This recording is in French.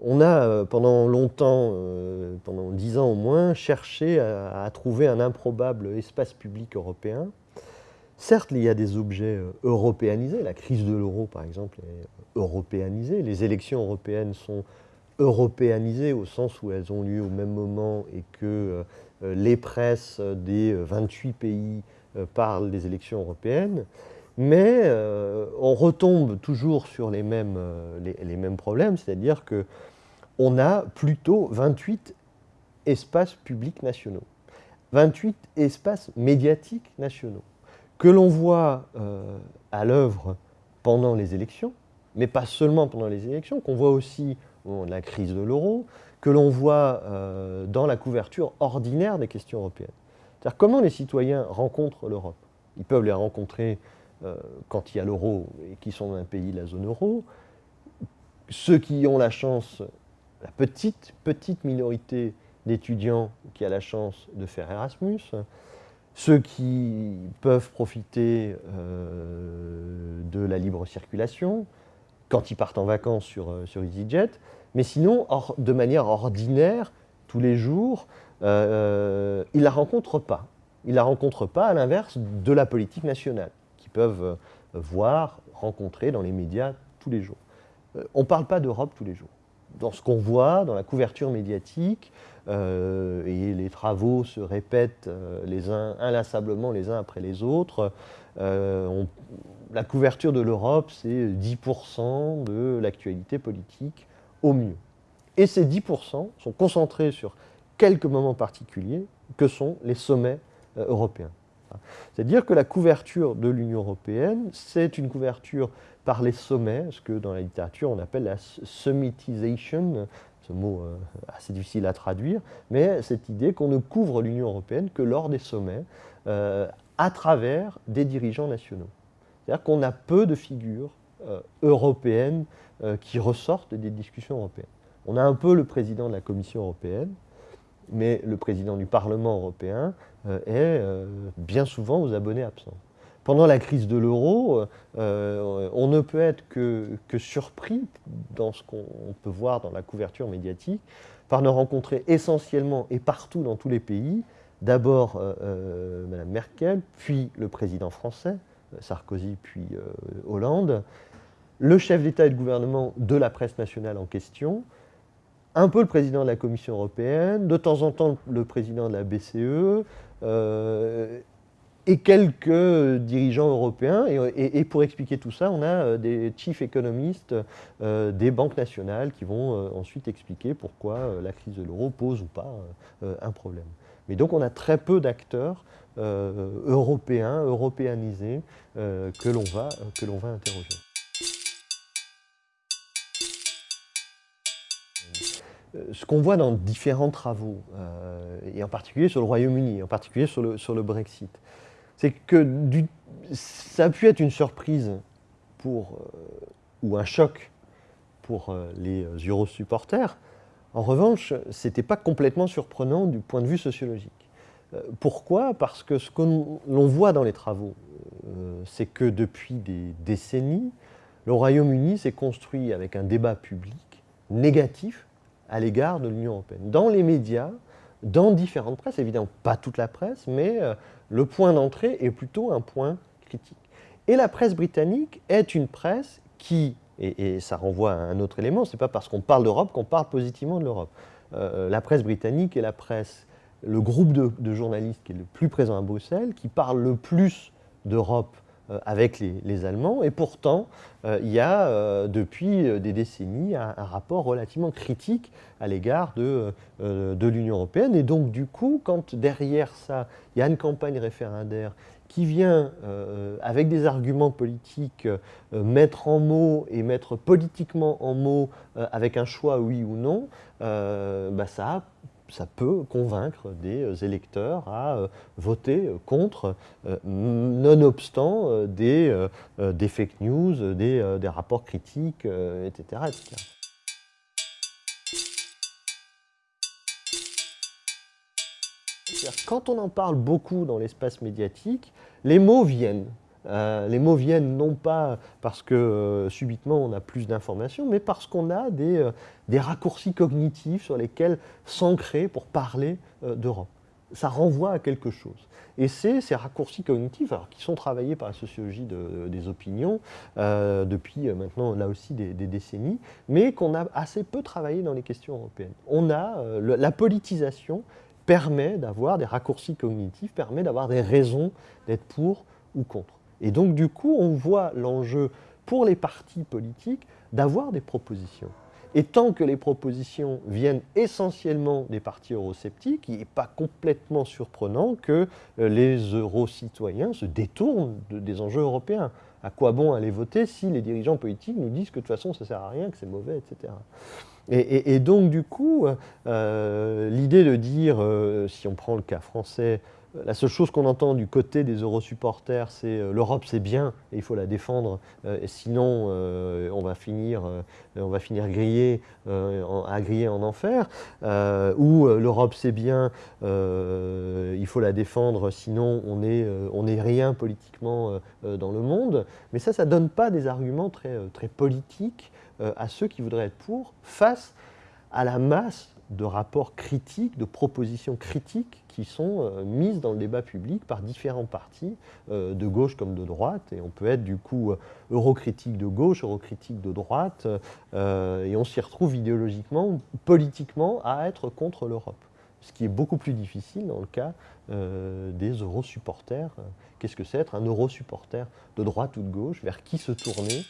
On a euh, pendant longtemps, euh, pendant dix ans au moins, cherché à, trouver un improbable espace public européen. Certes, il y a des objets euh, européanisés, la crise de l'euro par exemple est européanisée, les élections européennes sont européanisées au sens où elles ont lieu au même moment et que les presses des 28 pays parlent des élections européennes. Mais on retombe toujours sur les mêmes, les mêmes problèmes, c'est-à-dire que on a plutôt 28 espaces publics nationaux, 28 espaces médiatiques nationaux, que l'on voit euh, à l'œuvre pendant les élections, mais pas seulement pendant les élections, qu'on voit aussi au moment de la crise de l'euro, que l'on voit euh, dans la couverture ordinaire des questions européennes. C'est-à-dire comment les citoyens rencontrent l'Europe? Ils peuvent les rencontrer euh, quand il y a l'euro et qui sont dans un pays de la zone euro. Ceux qui ont la chance la petite, petite minorité d'étudiants qui a la chance de faire Erasmus, ceux qui peuvent profiter euh, de la libre circulation, quand ils partent en vacances sur, euh, sur EasyJet, mais sinon, de manière ordinaire, tous les jours, euh, ils ne la rencontrent pas. Ils ne la rencontrent pas à l'inverse de la politique nationale, peuvent voir, rencontrer dans les médias tous les jours. on ne parle pas d'Europe tous les jours dans ce qu'on voit, dans la couverture médiatique, euh, et les travaux se répètent euh, les uns inlassablement les uns après les autres. Euh, la couverture de l'Europe, c'est 10% de l'actualité politique au mieux. Et ces 10% sont concentrés sur quelques moments particuliers que sont les sommets européens. C'est-à-dire que la couverture de l'Union européenne, c'est une couverture par les sommets, ce que dans la littérature on appelle la summitization, ce mot euh, assez difficile à traduire, mais cette idée qu'on ne couvre l'Union européenne que lors des sommets, euh, à travers des dirigeants nationaux. C'est-à-dire qu'on a peu de figures euh, européennes qui ressortent des discussions européennes. On a un peu le président de la Commission européenne, mais le président du Parlement européen est euh, bien souvent aux abonnés absents. Pendant la crise de l'euro, euh, on ne peut être que, surpris dans ce qu'on peut voir dans la couverture médiatique par ne rencontrer essentiellement et partout dans tous les pays, d'abord euh, Mme Merkel, puis le président français, Sarkozy, puis Hollande, le chef d'État et de gouvernement de la presse nationale en question, un peu le président de la Commission européenne, de temps en temps le président de la BCE, euh, et quelques dirigeants européens. Et, pour expliquer tout ça, on a euh, des chief économistes euh, des banques nationales qui vont ensuite expliquer pourquoi la crise de l'euro pose ou pas un problème. Mais donc on a très peu d'acteurs européens, européanisés, que l'on va, va interroger. Ce qu'on voit dans différents travaux, euh, et en particulier sur le Royaume-Uni, en particulier sur le, Brexit, c'est que ça a pu être une surprise pour, euh, ou un choc pour les Euro-supporters. En revanche, ce n'était pas complètement surprenant du point de vue sociologique. pourquoi? Parce que ce que l'on voit dans les travaux, c'est que depuis des décennies, le Royaume-Uni s'est construit avec un débat public négatif à l'égard de l'Union européenne. Dans les médias, dans différentes presses, évidemment pas toute la presse, mais euh, le point d'entrée est plutôt un point critique. Et la presse britannique est une presse qui, et, ça renvoie à un autre élément, c'est pas parce qu'on parle d'Europe qu'on parle positivement de l'Europe. Euh, la presse britannique est la presse, le groupe de, journalistes qui est le plus présent à Bruxelles, qui parle le plus d'Europe euh, avec les, Allemands. Et pourtant, euh, il y a euh, depuis des décennies un, rapport relativement critique à l'égard de, de l'Union européenne. Et donc, du coup, quand derrière ça, il y a une campagne référendaire qui vient, avec des arguments politiques, mettre en mots et mettre politiquement en mots avec un choix oui ou non, bah, ça a ça peut convaincre des euh, électeurs à euh, voter contre, euh, nonobstant des, fake news, des, des rapports critiques, etc. Quand on en parle beaucoup dans l'espace médiatique, les mots viennent. Les mots viennent non pas parce que subitement on a plus d'informations, mais parce qu'on a des, des, raccourcis cognitifs sur lesquels s'ancrer pour parler d'Europe. Ça renvoie à quelque chose. Et c'est ces raccourcis cognitifs, alors, qui sont travaillés par la sociologie des opinions euh, depuis euh, maintenant là aussi des, décennies, mais qu'on a assez peu travaillé dans les questions européennes. On a euh, la politisation permet d'avoir des raccourcis cognitifs, permet d'avoir des raisons d'être pour ou contre. Et donc du coup, on voit l'enjeu pour les partis politiques d'avoir des propositions. Et tant que les propositions viennent essentiellement des partis eurosceptiques, il n'est pas complètement surprenant que euh, les eurocitoyens se détournent des enjeux européens. À quoi bon aller voter si les dirigeants politiques nous disent que de toute façon ça ne sert à rien, que c'est mauvais, etc. Et, donc du coup, euh, l'idée de dire, euh, si on prend le cas français, la seule chose qu'on entend du côté des eurosupporters, c'est euh, l'Europe c'est bien et il faut la défendre, euh, sinon euh, on, va finir, on va finir à griller en enfer, ou l'Europe c'est bien, il faut la défendre, sinon on n'est on est rien politiquement dans le monde. Mais ça, ça ne donne pas des arguments très, très politiques à ceux qui voudraient être pour, face à la masse de rapports critiques, de propositions critiques qui sont euh, mises dans le débat public par différents partis, euh, de gauche comme de droite. Et on peut être du coup euh, eurocritique de gauche, eurocritique de droite, et on s'y retrouve idéologiquement, politiquement, à être contre l'Europe. Ce qui est beaucoup plus difficile dans le cas des eurosupporters. Qu'est-ce que c'est être un eurosupporter de droite ou de gauche? Vers qui se tourner?